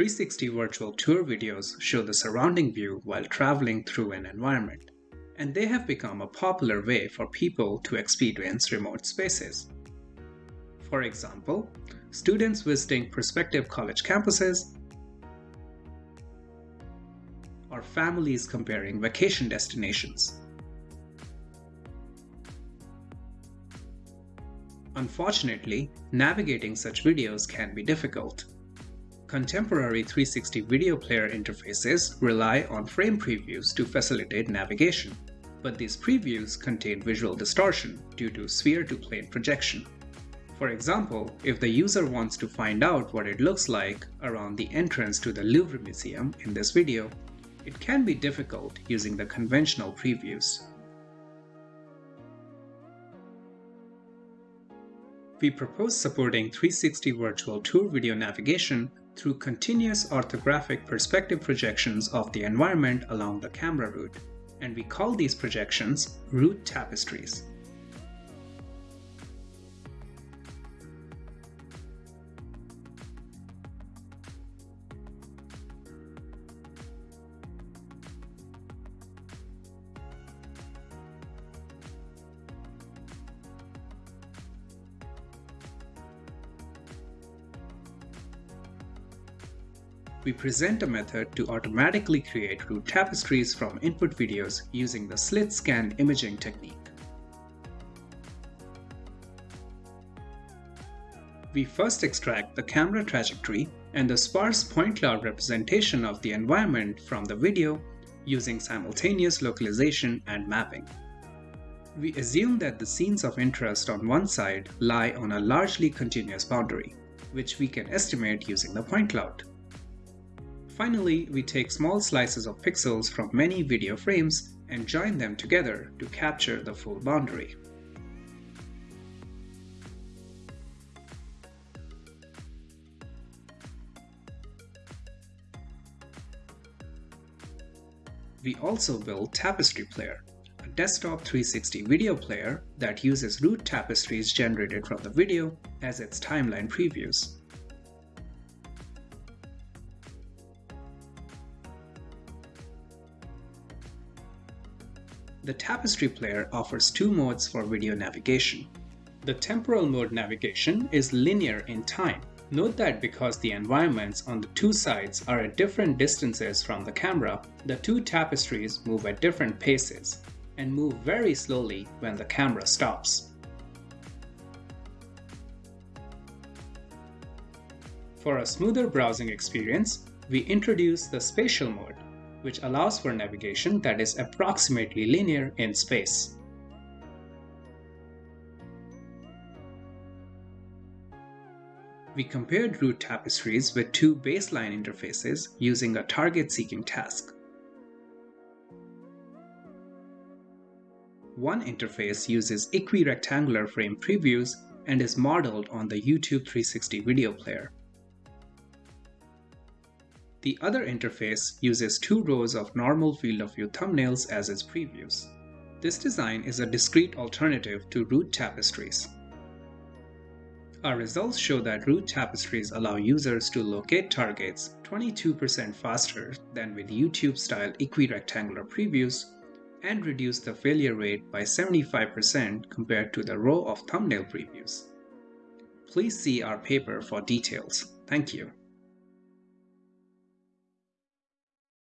360 virtual tour videos show the surrounding view while traveling through an environment, and they have become a popular way for people to experience remote spaces. For example, students visiting prospective college campuses, or families comparing vacation destinations. Unfortunately, navigating such videos can be difficult. Contemporary 360 video player interfaces rely on frame previews to facilitate navigation, but these previews contain visual distortion due to sphere-to-plane projection. For example, if the user wants to find out what it looks like around the entrance to the Louvre Museum in this video, it can be difficult using the conventional previews. We propose supporting 360 virtual tour video navigation through continuous orthographic perspective projections of the environment along the camera route, and we call these projections route tapestries. We present a method to automatically create route tapestries from input videos using the slit scan imaging technique. We first extract the camera trajectory and the sparse point cloud representation of the environment from the video using simultaneous localization and mapping. We assume that the scenes of interest on one side lie on a largely continuous boundary, which we can estimate using the point cloud. Finally, we take small slices of pixels from many video frames and join them together to capture the full boundary. We also build Tapestry Player, a desktop 360 video player that uses route tapestries generated from the video as its timeline previews. The Tapestry player offers two modes for video navigation. The temporal mode navigation is linear in time. Note that because the environments on the two sides are at different distances from the camera, the two tapestries move at different paces and move very slowly when the camera stops. For a smoother browsing experience, we introduce the spatial mode which allows for navigation that is approximately linear in space. We compared route tapestries with two baseline interfaces using a target-seeking task. One interface uses equirectangular frame previews and is modeled on the YouTube 360 video player. The other interface uses two rows of normal field of view thumbnails as its previews. This design is a discrete alternative to route tapestries. Our results show that route tapestries allow users to locate targets 22% faster than with YouTube-style equirectangular previews and reduce the failure rate by 75% compared to the row of thumbnail previews. Please see our paper for details. Thank you.